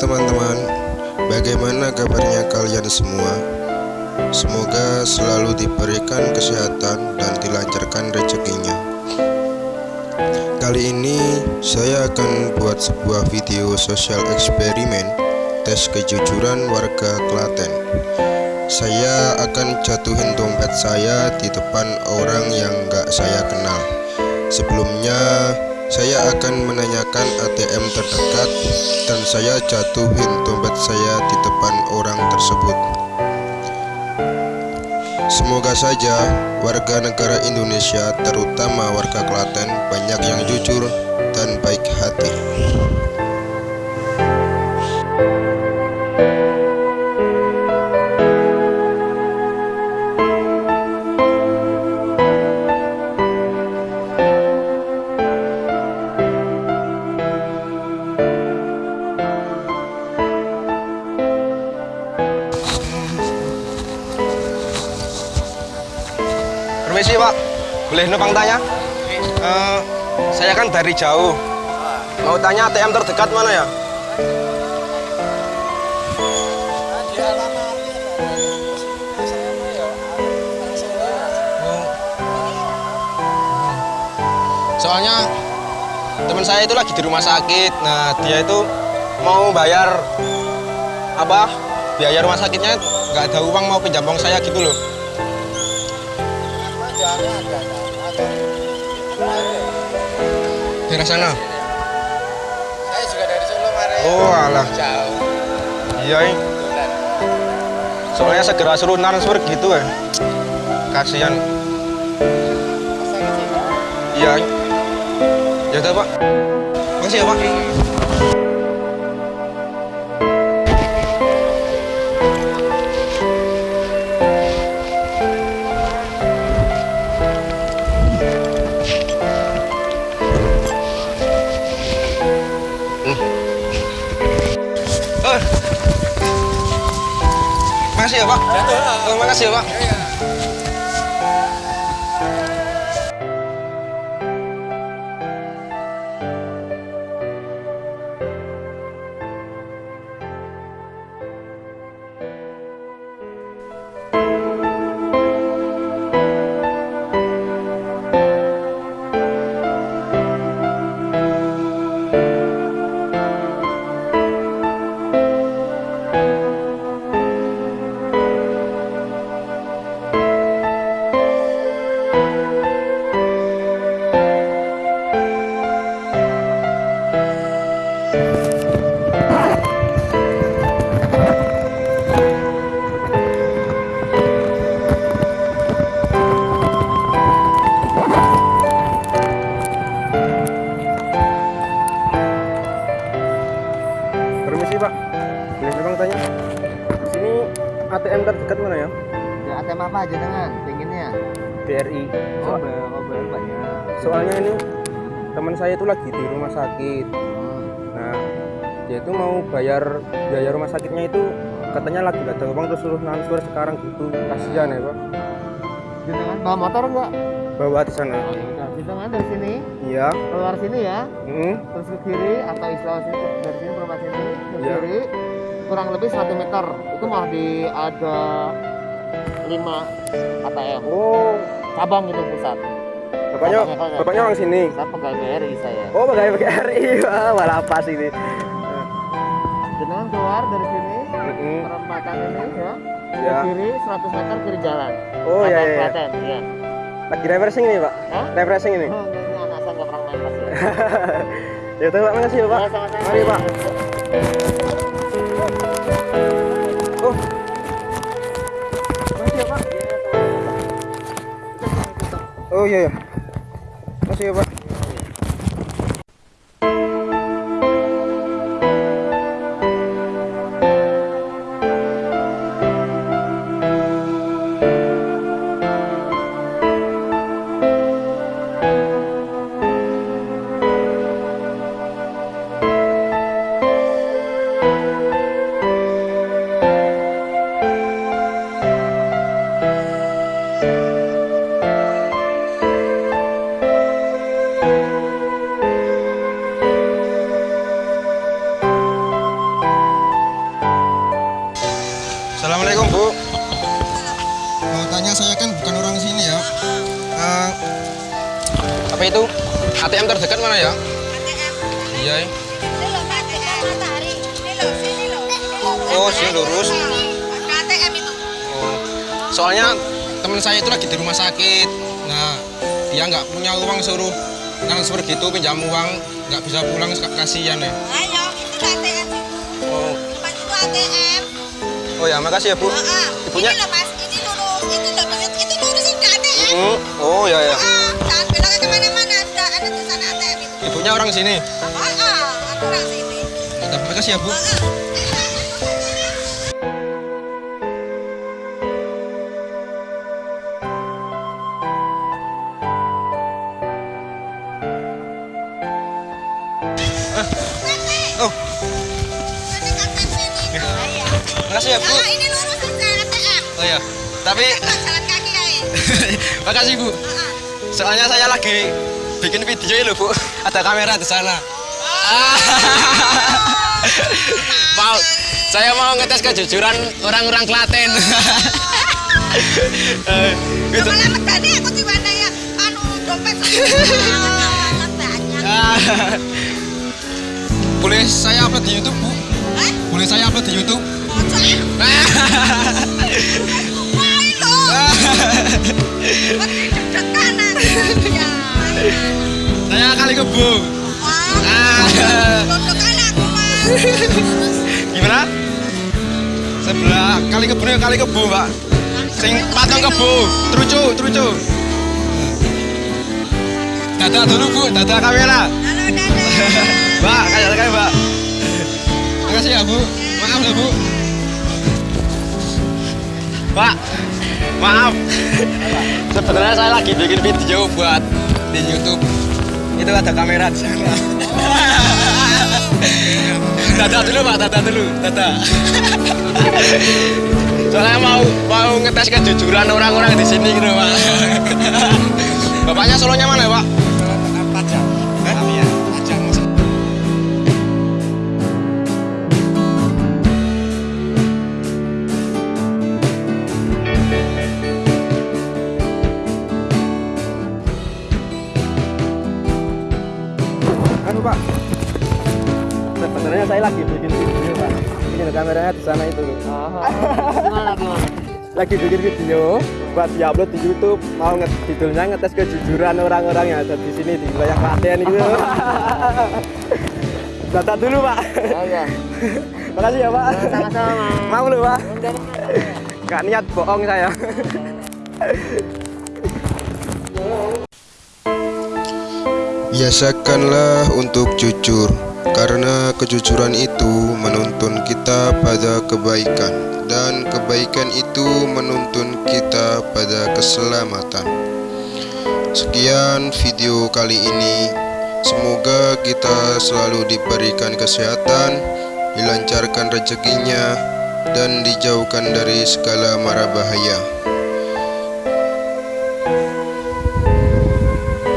teman-teman, bagaimana kabarnya kalian semua? Semoga selalu diberikan kesehatan dan dilancarkan rezekinya. Kali ini saya akan buat sebuah video sosial eksperimen tes kejujuran warga Klaten. Saya akan jatuhin dompet saya di depan orang yang gak saya kenal. Sebelumnya saya akan menanyakan ATM terdekat dan saya jatuhin dompet saya di depan orang tersebut. Semoga saja warga negara Indonesia terutama warga Klaten banyak yang jujur dan baik hati. Permisi pak, boleh numpang tanya? Eh, saya kan dari jauh. Mau tanya ATM terdekat mana ya? Soalnya teman saya itu lagi di rumah sakit. Nah dia itu mau bayar apa biaya rumah sakitnya nggak ada uang mau pinjam uang saya gitu loh. Daerah sana. Saya juga dari Solo, Mare. Oh, alah. Jauh. Iya, ini. Soalnya segera suruh transfer gitu ya. Kasihan. Masa gitu. Iya. ini. Ya udah, Pak. Makasih ya, Pak. Pak. Oh, makasih ya, Pak. Ya? Ya, ATM apa aja dengan pinginnya? BRI. Oh, oh, banyak. soalnya ini teman saya itu lagi di rumah sakit. Hmm. Nah, dia itu mau bayar biaya rumah sakitnya itu katanya lagi nggak ada uang terus suruh transfer sekarang gitu. Kasihan ya, Pak. Jenengan bawa motor enggak? Bawa di sana. Oh. Jenengan dari sini Iya. keluar sini ya, Mm. terus ke kiri atau istilah sini dari sini ke rumah sini ke Iya. kiri kurang lebih satu meter itu mah di ada lima ATM Oh, cabang itu pusat. bapaknya bapaknya orang sini. Saya pegawai BRI saya. Oh, pegawai PRI. Wah, pas ini. Jenengan keluar dari sini Mm-mm. perempatan ini ya. Ya. Kiri 100 meter kiri jalan. Oh, iya, iya. Klaten, iya. Lagi refreshing ini, Pak. Hah? Refreshing ini. Oh, ini anak saya nggak pernah main pas ya. udah, Pak. Makasih Pak. Ya, sama-sama. Mari, Pak. Oh iya ya. Makasih ya, Pak. soalnya saya kan bukan orang sini ya. Uh, apa itu? ATM terdekat mana ya? ATM iya eh. Oh, sini lurus. ATM itu. Oh. Soalnya teman saya itu lagi di rumah sakit. Nah, dia nggak punya uang suruh transfer gitu pinjam uang. Nggak bisa pulang kasihan ya ayo itu ATM oh. Itu ATM oh ya makasih ya bu. Oh, oh. ibunya Hmm, Oh ya ya. Heeh, jangan belok ke ke mana-mana. Ada ada tulisan ATM itu. Ibunya orang sini. Heeh, aku orang sini. Terima ya bu. Heeh. Oh, sini. Iya. makasih ya bu. Ah, ini lurus aja ATM. Oh ya. Tapi jalan kaki aja. makasih bu. Soalnya saya lagi bikin video ya loh bu. Ada kamera di sana. mau saya mau ngetes kejujuran orang-orang Klaten. Eh, gitu. Aku di mana ya? Anu dompet. Ah. Boleh saya upload di YouTube, Bu? Hah? Boleh saya upload di YouTube? Saya kali aku mas. Gimana? Sebelah kali kebo ya kali kebo, Pak. Sing patung kebo, trucu, trucu. Dada dulu, Bu, dada kamera. Halo dadah. Mbak, kayak kayak. Makasih ya, Bu. Maaf ya, Bu. Pak, maaf. Sebenarnya saya lagi bikin video buat di YouTube. Itu ada kamera di sana. Dada dulu, Pak, dada dulu, dada. Soalnya mau mau ngetes kejujuran orang-orang di sini gitu, Pak. Bapaknya solonya mana, Pak? Saya lagi bikin video pak. Ini kameranya di sana itu. Gimana gimana? Lagi bikin video buat diupload di YouTube. Mau nge judulnya ngetes kejujuran orang-orang yang ada di sini di wilayah Klaten gitu. Data dulu pak. Oh iya. Makasih ya pak. Sama-sama. Mau lu pak. Udah, Gak niat bohong saya. Biasakanlah untuk jujur, karena kejujuran itu menuntun kita pada kebaikan, dan kebaikan itu menuntun kita pada keselamatan. Sekian video kali ini. Semoga kita selalu diberikan kesehatan, dilancarkan rezekinya, dan dijauhkan dari segala mara bahaya.